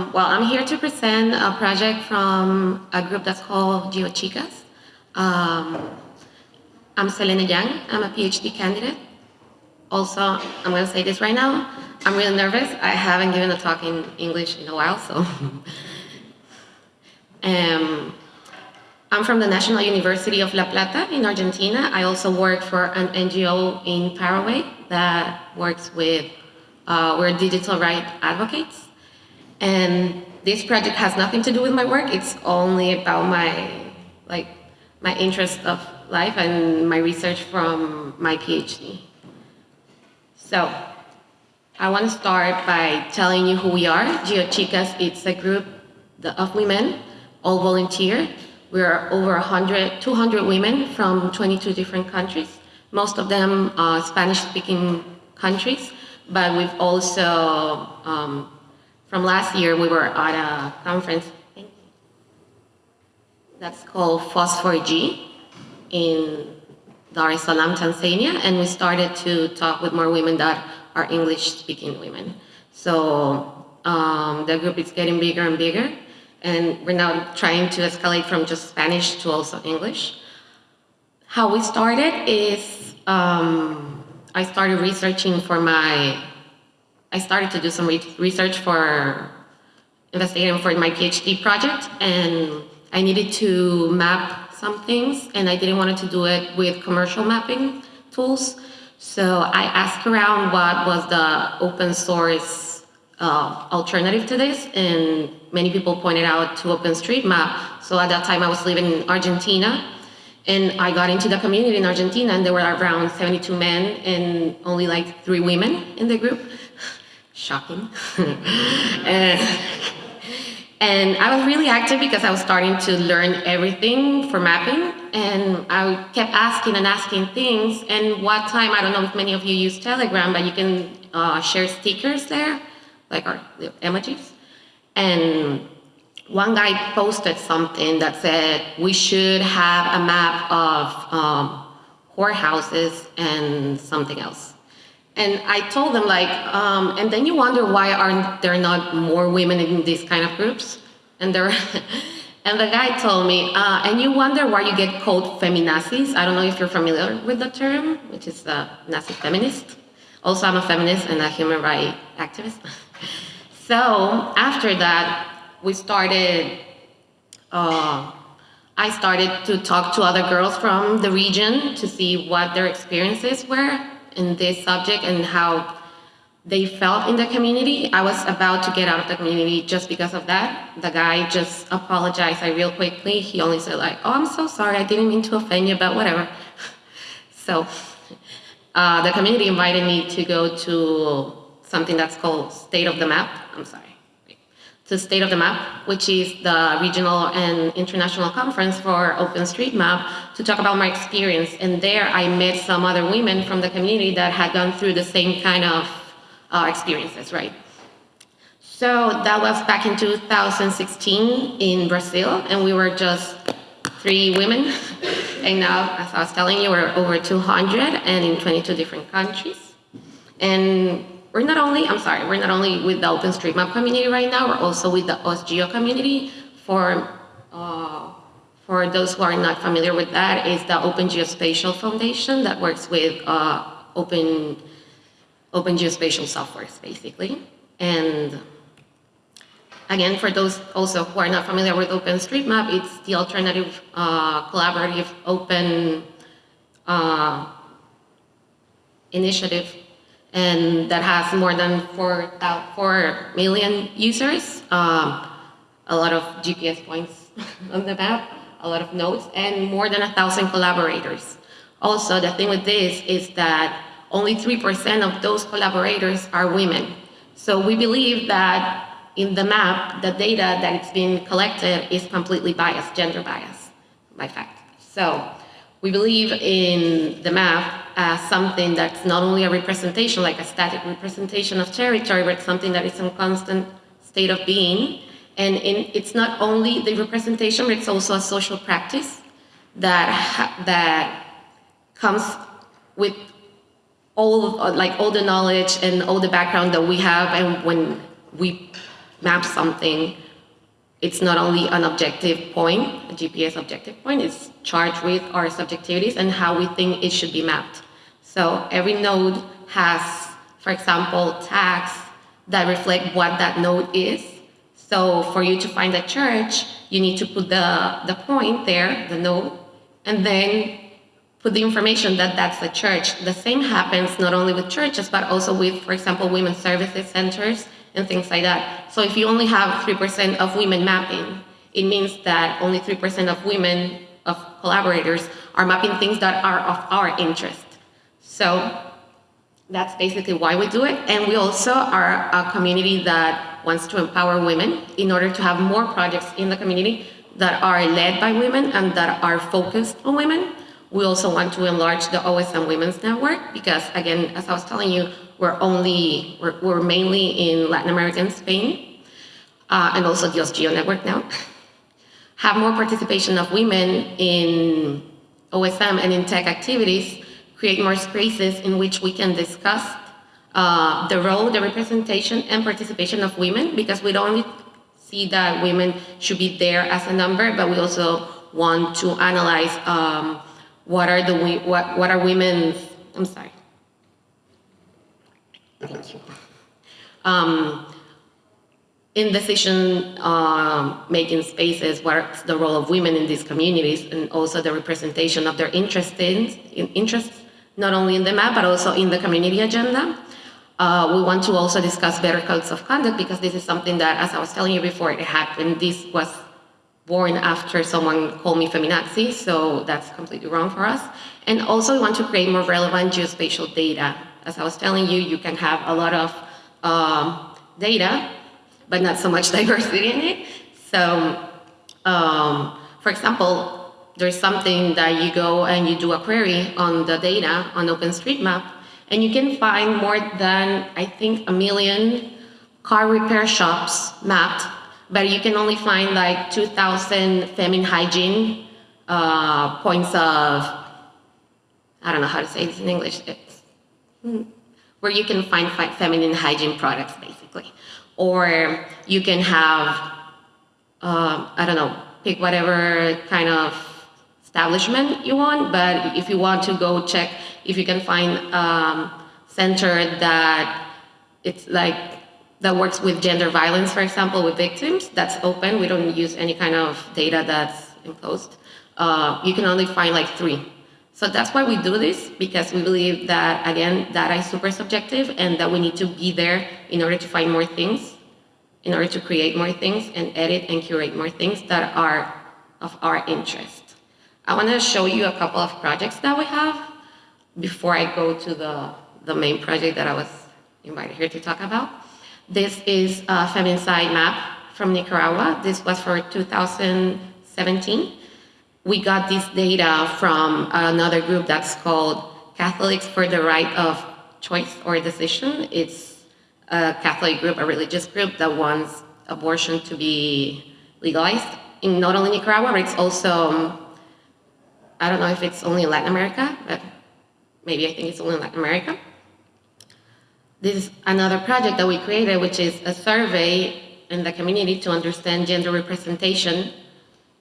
Well, I'm here to present a project from a group that's called GeoChicas. Um, I'm Selene Yang. I'm a PhD candidate. Also, I'm going to say this right now. I'm really nervous. I haven't given a talk in English in a while, so. um, I'm from the National University of La Plata in Argentina. I also work for an NGO in Paraguay that works with, uh, we're digital rights advocates. And this project has nothing to do with my work. It's only about my, like, my interest of life and my research from my PhD. So, I want to start by telling you who we are. GeoChicas, it's a group of women, all volunteer. We're over 100, 200 women from 22 different countries. Most of them are Spanish-speaking countries, but we've also um, from last year, we were at a conference that's called FOSS4G in Dar es Salaam, Tanzania, and we started to talk with more women that are English-speaking women. So um, the group is getting bigger and bigger, and we're now trying to escalate from just Spanish to also English. How we started is um, I started researching for my I started to do some re research for investigating for my PhD project, and I needed to map some things, and I didn't want to do it with commercial mapping tools. So I asked around what was the open source uh, alternative to this, and many people pointed out to OpenStreetMap. So at that time I was living in Argentina, and I got into the community in Argentina, and there were around 72 men and only like three women in the group shocking. and, and I was really active because I was starting to learn everything for mapping and I kept asking and asking things and what time, I don't know if many of you use Telegram, but you can uh, share stickers there, like our emojis. And one guy posted something that said we should have a map of um, whorehouses and something else. And I told them like, um, and then you wonder why aren't there not more women in these kind of groups? And there, and the guy told me, uh, and you wonder why you get called feminazis. I don't know if you're familiar with the term, which is a Nazi feminist. Also, I'm a feminist and a human rights activist. so after that, we started, uh, I started to talk to other girls from the region to see what their experiences were in this subject and how they felt in the community. I was about to get out of the community just because of that. The guy just apologized like, real quickly. He only said like, oh, I'm so sorry. I didn't mean to offend you, but whatever. so uh, the community invited me to go to something that's called State of the Map. I'm sorry to State of the Map, which is the regional and international conference for OpenStreetMap, to talk about my experience. And there I met some other women from the community that had gone through the same kind of uh, experiences, right? So that was back in 2016 in Brazil, and we were just three women. And now, as I was telling you, we're over 200 and in 22 different countries. And we're not only, I'm sorry, we're not only with the OpenStreetMap community right now, we're also with the OSGeo community. For, uh, for those who are not familiar with that, is the Open Geospatial Foundation that works with uh, open, open geospatial softwares, basically. And again, for those also who are not familiar with OpenStreetMap, it's the alternative uh, collaborative open uh, initiative and that has more than 4, 4 million users, um, a lot of GPS points on the map, a lot of nodes, and more than a thousand collaborators. Also, the thing with this is that only 3% of those collaborators are women. So we believe that in the map, the data that is being collected is completely biased, gender biased, by fact. So we believe in the map as something that's not only a representation, like a static representation of territory, but something that is in constant state of being. And in, it's not only the representation, but it's also a social practice that, that comes with all, like all the knowledge and all the background that we have and when we map something, it's not only an objective point, a GPS objective point, it's charged with our subjectivities and how we think it should be mapped. So every node has, for example, tags that reflect what that node is. So for you to find a church, you need to put the, the point there, the node, and then put the information that that's the church. The same happens not only with churches, but also with, for example, women's services centers and things like that. So if you only have 3% of women mapping, it means that only 3% of women, of collaborators, are mapping things that are of our interest. So that's basically why we do it. And we also are a community that wants to empower women in order to have more projects in the community that are led by women and that are focused on women. We also want to enlarge the OSM Women's Network because, again, as I was telling you, we're only, we're, we're mainly in Latin America and Spain, uh, and also the OSGeo Network now. Have more participation of women in OSM and in tech activities, create more spaces in which we can discuss uh, the role, the representation, and participation of women, because we don't only see that women should be there as a number, but we also want to analyze um, what are the what what are women's I'm sorry. Thank you. Um, in decision uh, making spaces, what's the role of women in these communities and also the representation of their interests, in, interests not only in the map but also in the community agenda. Uh, we want to also discuss better codes of conduct because this is something that, as I was telling you before, it happened. This was born after someone called me feminazi, so that's completely wrong for us. And also we want to create more relevant geospatial data. As I was telling you, you can have a lot of um, data, but not so much diversity in it. So, um, for example, there's something that you go and you do a query on the data on OpenStreetMap, and you can find more than, I think, a million car repair shops mapped but you can only find like 2,000 feminine hygiene uh, points of, I don't know how to say this in English, where you can find feminine hygiene products, basically. Or you can have, uh, I don't know, pick whatever kind of establishment you want, but if you want to go check if you can find a um, center that it's like that works with gender violence, for example, with victims. That's open. We don't use any kind of data that's imposed. Uh, you can only find like three. So that's why we do this, because we believe that, again, data is super subjective and that we need to be there in order to find more things, in order to create more things and edit and curate more things that are of our interest. I want to show you a couple of projects that we have before I go to the, the main project that I was invited here to talk about. This is a feminicide map from Nicaragua. This was for 2017. We got this data from another group that's called Catholics for the Right of Choice or Decision. It's a Catholic group, a religious group that wants abortion to be legalized in not only Nicaragua, but it's also, I don't know if it's only in Latin America, but maybe I think it's only in Latin America. This is another project that we created, which is a survey in the community to understand gender representation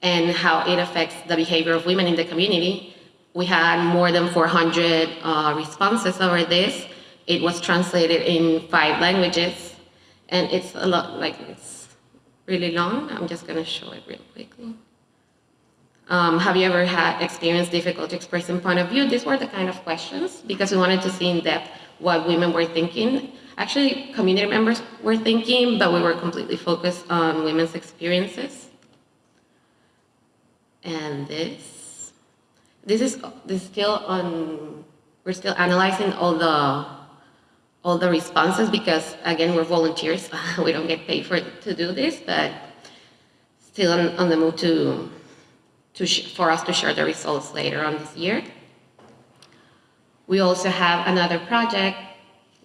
and how it affects the behavior of women in the community. We had more than 400 uh, responses over this. It was translated in five languages, and it's a lot, like it's really long. I'm just gonna show it real quickly. Um, have you ever had experienced difficulty expressing point of view? These were the kind of questions because we wanted to see in depth what women were thinking. Actually, community members were thinking, but we were completely focused on women's experiences. And this, this is this is still on. We're still analyzing all the all the responses because again we're volunteers. we don't get paid for to do this, but still on, on the move to to for us to share the results later on this year. We also have another project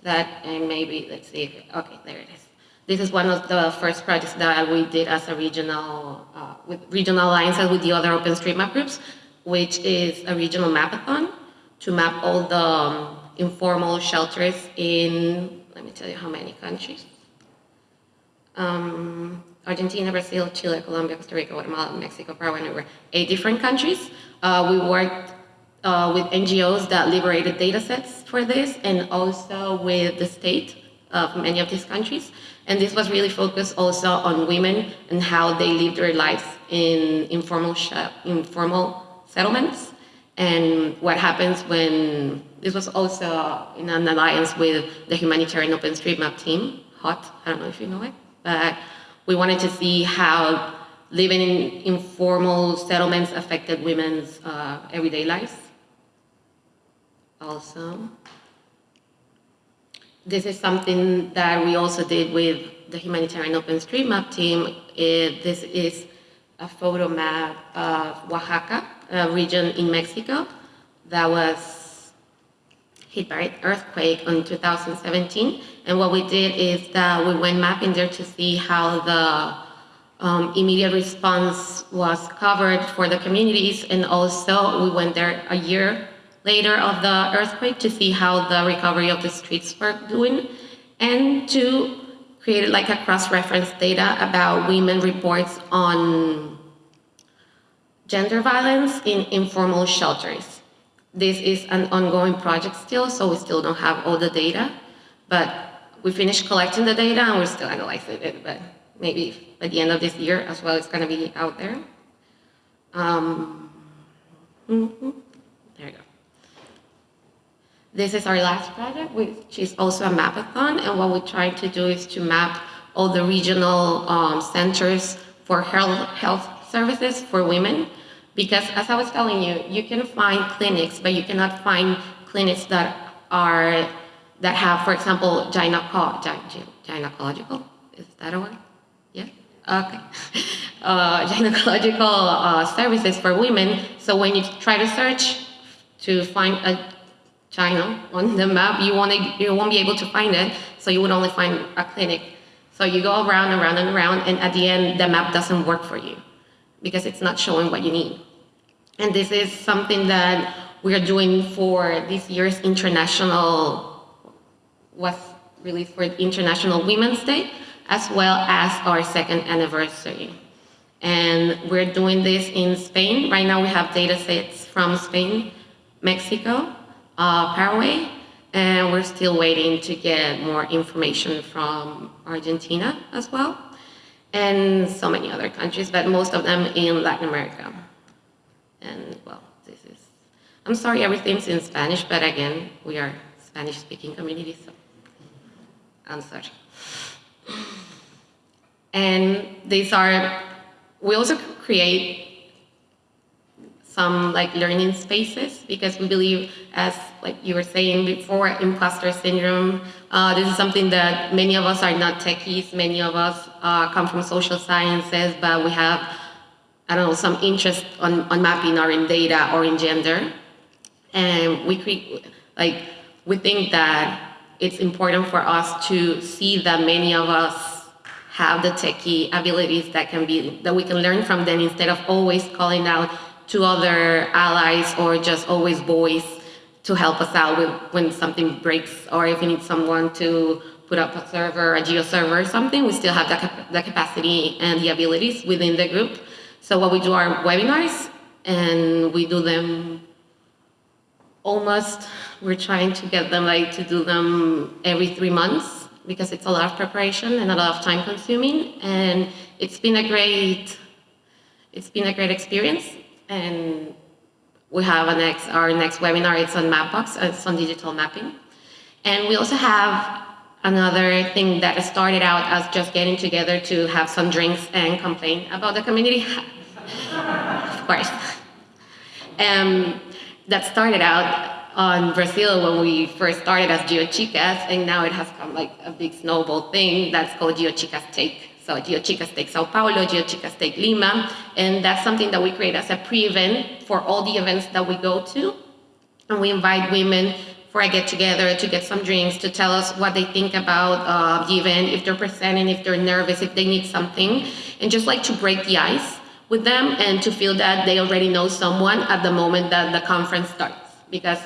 that, maybe, let's see, okay, there it is. This is one of the first projects that we did as a regional, uh, with regional alliances with the other OpenStreetMap groups, which is a regional mapathon to map all the um, informal shelters in, let me tell you how many countries. Um, Argentina, Brazil, Chile, Colombia, Costa Rica, Guatemala, Mexico, Paraguay, were eight different countries. Uh, we worked uh, with NGOs that liberated data sets for this and also with the state of many of these countries. And this was really focused also on women and how they live their lives in informal, informal settlements and what happens when, this was also in an alliance with the humanitarian OpenStreetMap team, HOT, I don't know if you know it, but we wanted to see how living in informal settlements affected women's uh, everyday lives. Also, this is something that we also did with the humanitarian OpenStreetMap team. It, this is a photo map of Oaxaca, a region in Mexico that was hit by an earthquake in 2017. And what we did is that we went mapping there to see how the um, immediate response was covered for the communities. And also we went there a year later of the earthquake to see how the recovery of the streets were doing and to create like a cross-reference data about women reports on gender violence in informal shelters. This is an ongoing project still, so we still don't have all the data, but we finished collecting the data and we're still analyzing it, but maybe by the end of this year as well, it's gonna be out there. Um, mm -hmm. This is our last project, which is also a mapathon, and what we're trying to do is to map all the regional um, centers for health, health services for women. Because as I was telling you, you can find clinics, but you cannot find clinics that are that have, for example, gyneco gynecological. Is that a word? Yeah. Okay. Uh, gynecological uh, services for women. So when you try to search to find a China on the map, you won't, you won't be able to find it, so you would only find a clinic. So you go around and around and around, and at the end, the map doesn't work for you because it's not showing what you need. And this is something that we are doing for this year's international, was released for International Women's Day, as well as our second anniversary. And we're doing this in Spain. Right now we have data sets from Spain, Mexico, uh, Paraguay, and we're still waiting to get more information from Argentina as well, and so many other countries, but most of them in Latin America. And well, this is, I'm sorry everything's in Spanish, but again, we are Spanish-speaking community, so I'm sorry. And these are, we also create some like learning spaces because we believe, as like you were saying before, imposter syndrome. Uh, this is something that many of us are not techies. Many of us uh, come from social sciences, but we have, I don't know, some interest on, on mapping or in data or in gender. And we create, like, we think that it's important for us to see that many of us have the techie abilities that can be, that we can learn from them instead of always calling out to other allies or just always boys to help us out with when something breaks or if we need someone to put up a server, a geo server or something, we still have the, cap the capacity and the abilities within the group. So what we do are webinars and we do them almost, we're trying to get them like to do them every three months because it's a lot of preparation and a lot of time consuming and it's been a great, it's been a great experience and we have next, our next webinar, it's on Mapbox, it's on digital mapping. And we also have another thing that started out as just getting together to have some drinks and complain about the community. of course. Um, that started out on Brazil when we first started as GeoChicas, and now it has come like a big snowball thing that's called GeoChicas Take. So GeoChicas Take Sao Paulo, GeoChicas Take Lima, and that's something that we create as a pre-event for all the events that we go to. And we invite women for a get-together to get some drinks, to tell us what they think about uh, the event, if they're presenting, if they're nervous, if they need something, and just like to break the ice with them and to feel that they already know someone at the moment that the conference starts. Because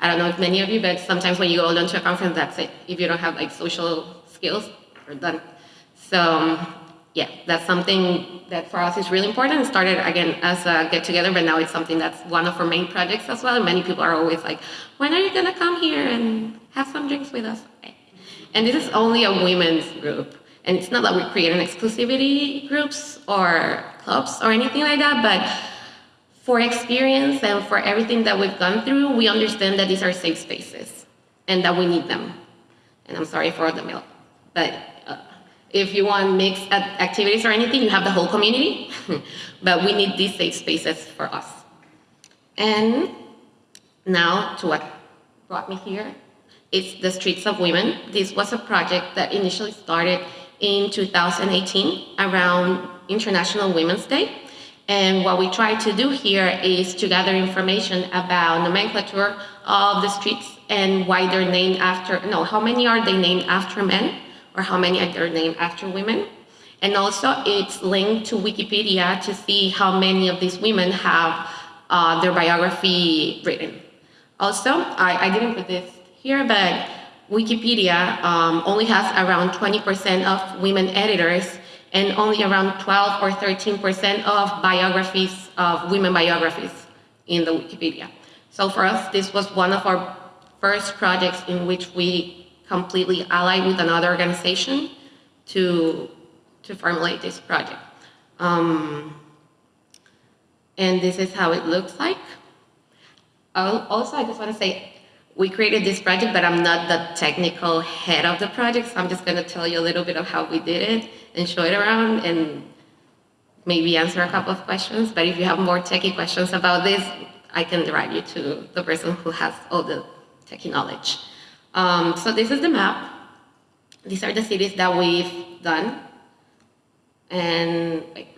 I don't know if many of you, but sometimes when you go to a conference, that's it. If you don't have like social skills, you're done. So um, yeah, that's something that for us is really important. It started again as a get together, but now it's something that's one of our main projects as well. And many people are always like, when are you gonna come here and have some drinks with us? And this is only a women's group. And it's not that we create an exclusivity groups or clubs or anything like that, but for experience and for everything that we've gone through, we understand that these are safe spaces and that we need them. And I'm sorry for the milk, but if you want mixed activities or anything, you have the whole community, but we need these safe spaces for us. And now to what brought me here, it's the Streets of Women. This was a project that initially started in 2018 around International Women's Day. And what we try to do here is to gather information about nomenclature of the streets and why they're named after, no, how many are they named after men or how many are named after women. And also it's linked to Wikipedia to see how many of these women have uh, their biography written. Also, I, I didn't put this here, but Wikipedia um, only has around 20% of women editors and only around 12 or 13% of biographies, of women biographies in the Wikipedia. So for us, this was one of our first projects in which we completely allied with another organization to, to formulate this project. Um, and this is how it looks like. Also, I just want to say we created this project, but I'm not the technical head of the project, so I'm just going to tell you a little bit of how we did it and show it around and maybe answer a couple of questions. But if you have more techie questions about this, I can direct you to the person who has all the techie knowledge. Um, so this is the map. These are the cities that we've done. And like,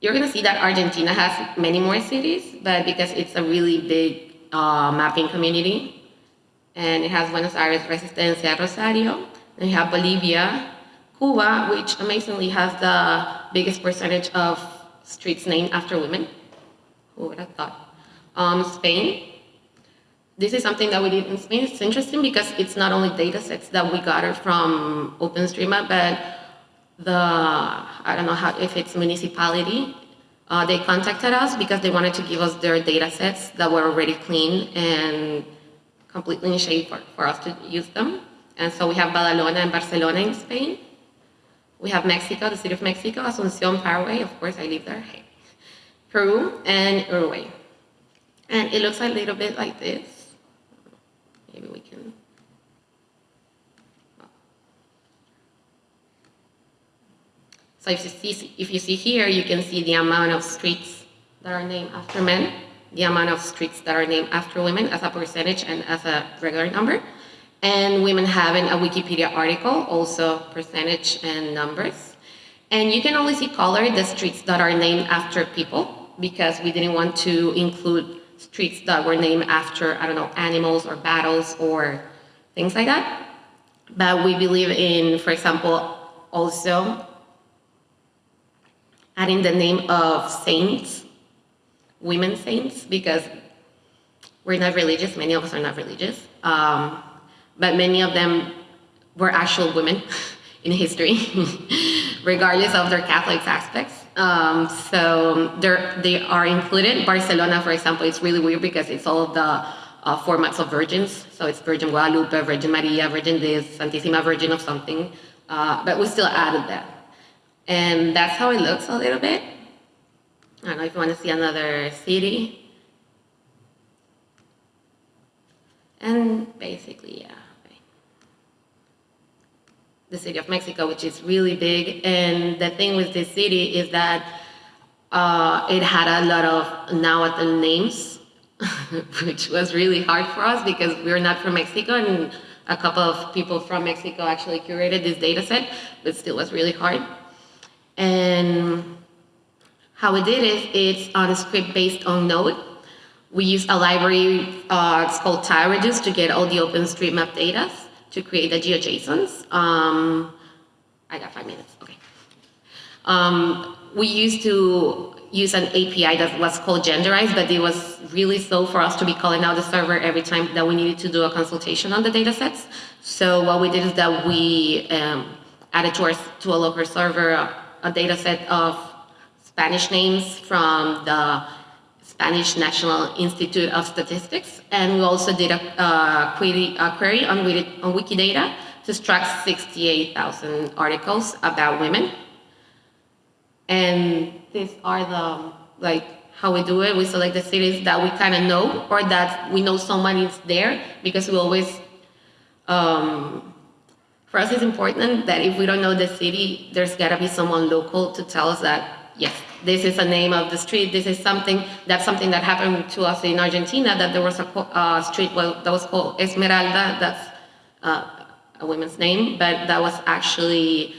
you're going to see that Argentina has many more cities, but because it's a really big uh, mapping community. And it has Buenos Aires, Resistencia, Rosario. And you have Bolivia, Cuba, which amazingly has the biggest percentage of streets named after women. Who would have thought? Um, Spain. This is something that we did in Spain. It's interesting because it's not only data sets that we gather from OpenStreetMap, but the, I don't know how, if it's municipality uh, they contacted us because they wanted to give us their data sets that were already clean and completely in shape for, for us to use them. And so we have Badalona and Barcelona in Spain. We have Mexico, the city of Mexico, Asunción, Paraguay, of course I live there, hey. Peru, and Uruguay. And it looks a little bit like this. Maybe we can So if you, see, if you see here, you can see the amount of streets that are named after men, the amount of streets that are named after women as a percentage and as a regular number, and women having a Wikipedia article, also percentage and numbers. And you can only see color the streets that are named after people because we didn't want to include streets that were named after, I don't know, animals or battles or things like that. But we believe in, for example, also adding the name of saints, women saints, because we're not religious, many of us are not religious, um, but many of them were actual women in history, regardless of their Catholic aspects. Um, so they are included. Barcelona, for example, it's really weird because it's all the uh, formats of virgins. So it's Virgin Guadalupe, Virgin Maria, Virgin this, Santissima Virgin of something. Uh, but we still added that. And that's how it looks a little bit. I don't know if you want to see another city. And basically, yeah. The city of Mexico, which is really big. And the thing with this city is that uh, it had a lot of Nahuatl names, which was really hard for us because we're not from Mexico and a couple of people from Mexico actually curated this data set, but still was really hard. And how we did it, it's on a script based on Node. We use a library, uh, it's called TileReduce to get all the OpenStreetMap data to create the GeoJSONs. Um, I got five minutes, okay. Um, we used to use an API that was called Genderize, but it was really slow for us to be calling out the server every time that we needed to do a consultation on the data sets. So what we did is that we um, added to, our, to a local server a, data set of Spanish names from the Spanish National Institute of Statistics. And we also did a, query, a query on, on Wikidata to extract 68,000 articles about women. And these are the, like, how we do it. We select the cities that we kind of know or that we know someone is there because we always, um, for us it's important that if we don't know the city, there's gotta be someone local to tell us that, yes, this is a name of the street, this is something, that's something that happened to us in Argentina, that there was a uh, street well, that was called Esmeralda, that's uh, a woman's name, but that was actually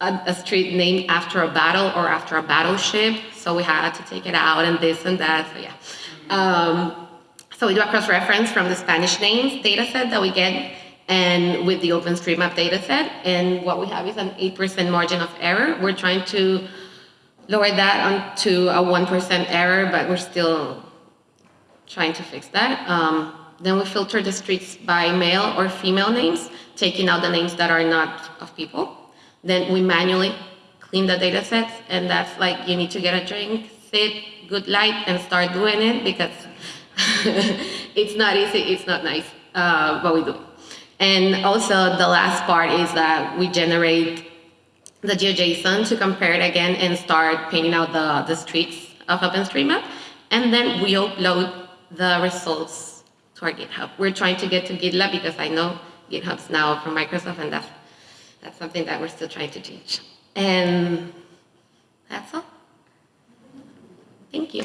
a, a street named after a battle or after a battleship, so we had to take it out and this and that, so yeah. Um, so we do a cross-reference from the Spanish names data set that we get and with the OpenStreetMap data set, and what we have is an 8% margin of error. We're trying to lower that onto a 1% error, but we're still trying to fix that. Um, then we filter the streets by male or female names, taking out the names that are not of people. Then we manually clean the data sets, and that's like you need to get a drink, sit, good light, and start doing it because it's not easy, it's not nice, uh, but we do. And also the last part is that we generate the GeoJSON to compare it again and start painting out the, the streets of OpenStreetMap. And then we upload the results to our GitHub. We're trying to get to GitLab because I know GitHub's now from Microsoft and that's, that's something that we're still trying to change. And that's all. Thank you.